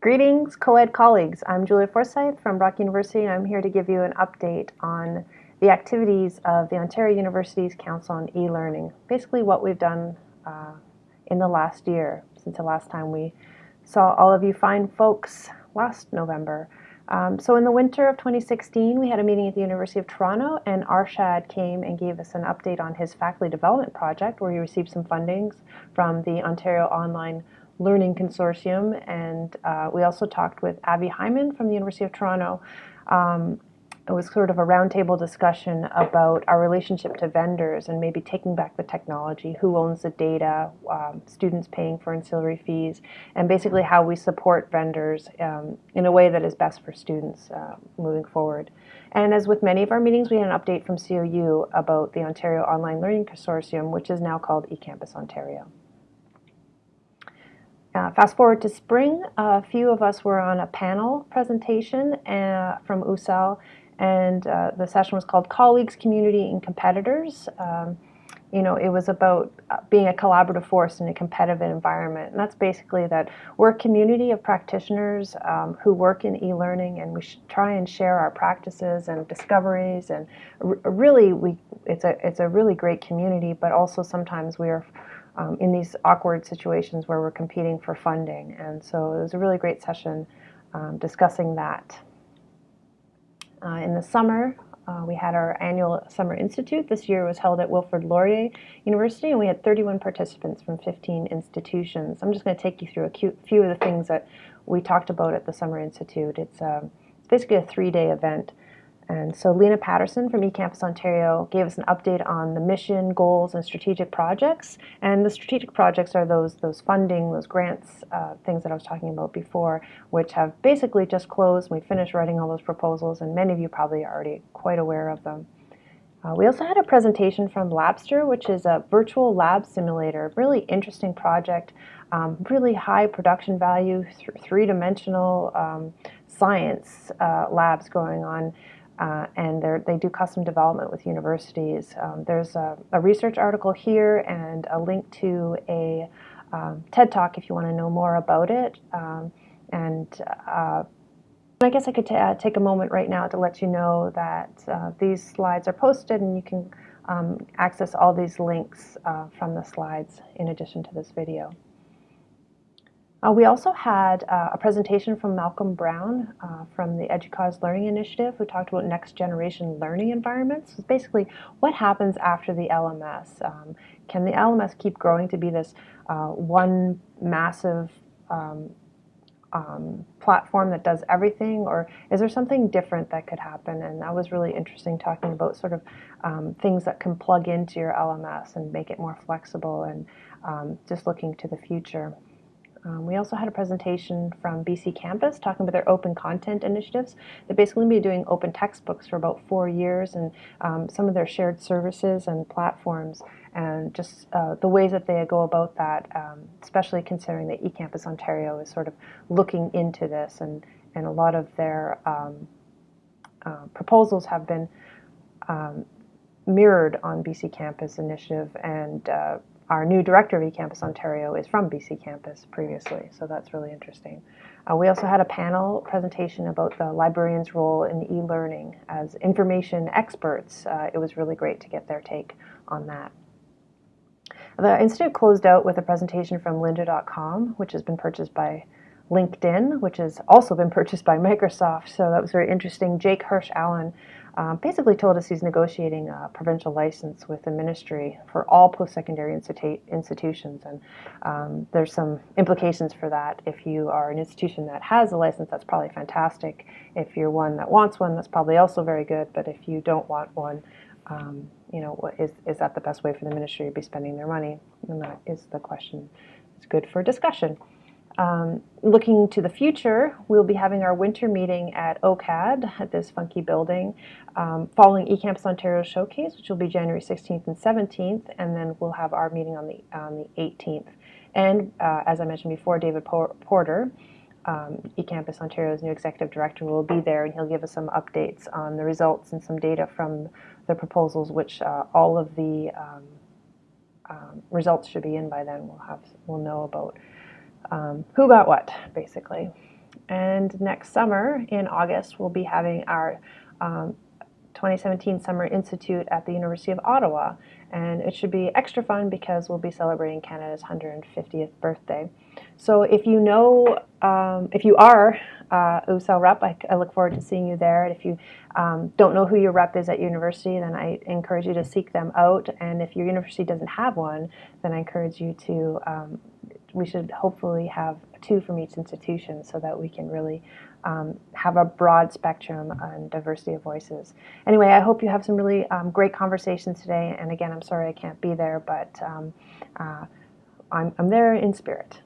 Greetings, co-ed colleagues. I'm Julia Forsyth from Brock University, and I'm here to give you an update on the activities of the Ontario Universities Council on E-Learning. Basically what we've done uh, in the last year, since the last time we saw all of you fine folks last November. Um, so in the winter of 2016, we had a meeting at the University of Toronto, and Arshad came and gave us an update on his faculty development project, where he received some fundings from the Ontario Online Learning Consortium, and uh, we also talked with Abby Hyman from the University of Toronto. Um, it was sort of a roundtable discussion about our relationship to vendors and maybe taking back the technology, who owns the data, um, students paying for ancillary fees, and basically how we support vendors um, in a way that is best for students uh, moving forward. And as with many of our meetings, we had an update from COU about the Ontario Online Learning Consortium, which is now called eCampus Ontario. Uh, fast forward to spring, a few of us were on a panel presentation uh, from OUCEL, and uh, the session was called Colleagues, Community, and Competitors. Um, you know, it was about uh, being a collaborative force in a competitive environment. And that's basically that we're a community of practitioners um, who work in e-learning and we should try and share our practices and discoveries. And really, we it's a, it's a really great community, but also sometimes we are um, in these awkward situations where we're competing for funding. And so it was a really great session um, discussing that. Uh, in the summer, uh, we had our annual Summer Institute. This year was held at Wilfrid Laurier University, and we had 31 participants from 15 institutions. I'm just going to take you through a few of the things that we talked about at the Summer Institute. It's, um, it's basically a three-day event. And so Lena Patterson from eCampus Ontario gave us an update on the mission, goals, and strategic projects. And the strategic projects are those, those funding, those grants, uh, things that I was talking about before, which have basically just closed. We finished writing all those proposals, and many of you probably are already quite aware of them. Uh, we also had a presentation from Labster, which is a virtual lab simulator, really interesting project, um, really high production value, th three-dimensional um, science uh, labs going on. Uh, and they do custom development with universities. Um, there's a, a, research article here and a link to a um, TED Talk if you want to know more about it. Um, and uh, I guess I could take a moment right now to let you know that uh, these slides are posted and you can um, access all these links uh, from the slides in addition to this video. Uh, we also had uh, a presentation from Malcolm Brown uh, from the EDUCAUSE Learning Initiative who talked about next generation learning environments. It's basically what happens after the LMS. Um, can the LMS keep growing to be this uh, one massive um, um, platform that does everything or is there something different that could happen and that was really interesting talking about sort of um, things that can plug into your LMS and make it more flexible and um, just looking to the future. Um, we also had a presentation from BC Campus talking about their open content initiatives. They've basically been doing open textbooks for about four years and um, some of their shared services and platforms and just uh, the ways that they go about that, um, especially considering that eCampus Ontario is sort of looking into this and, and a lot of their um, uh, proposals have been um, mirrored on BC Campus initiative and uh, our new director of eCampus Ontario is from BC Campus previously, so that's really interesting. Uh, we also had a panel presentation about the librarian's role in e-learning as information experts. Uh, it was really great to get their take on that. The Institute closed out with a presentation from lynda.com, which has been purchased by LinkedIn, which has also been purchased by Microsoft, so that was very interesting. Jake Hirsch Allen um, basically told us he's negotiating a provincial license with the ministry for all post-secondary institu institutions, and um, there's some implications for that. If you are an institution that has a license, that's probably fantastic. If you're one that wants one, that's probably also very good, but if you don't want one, um, you know, is, is that the best way for the ministry to be spending their money? And that is the question. It's good for discussion. Um, looking to the future, we'll be having our winter meeting at OCAD at this funky building, um, following eCampus Ontario Showcase, which will be January 16th and 17th, and then we'll have our meeting on the on the 18th. And uh, as I mentioned before, David Porter, um, eCampus Ontario's new executive director, will be there, and he'll give us some updates on the results and some data from the proposals, which uh, all of the um, um, results should be in by then. We'll have we'll know about um, who got what, basically. and next summer in August, we'll be having our um, 2017 Summer Institute at the University of Ottawa. And it should be extra fun because we'll be celebrating Canada's 150th birthday. So if you know, um, if you are uh, OUCEL rep, I, I, look forward to seeing you there. And if you um, don't know who your rep is at university, then I encourage you to seek them out. And if your university doesn't have one, then I encourage you to, um, we should hopefully have two from each institution so that we can really um, have a broad spectrum and diversity of voices. Anyway, I hope you have some really um, great conversations today. And again, I'm sorry I can't be there, but um, uh, I'm, I'm there in spirit.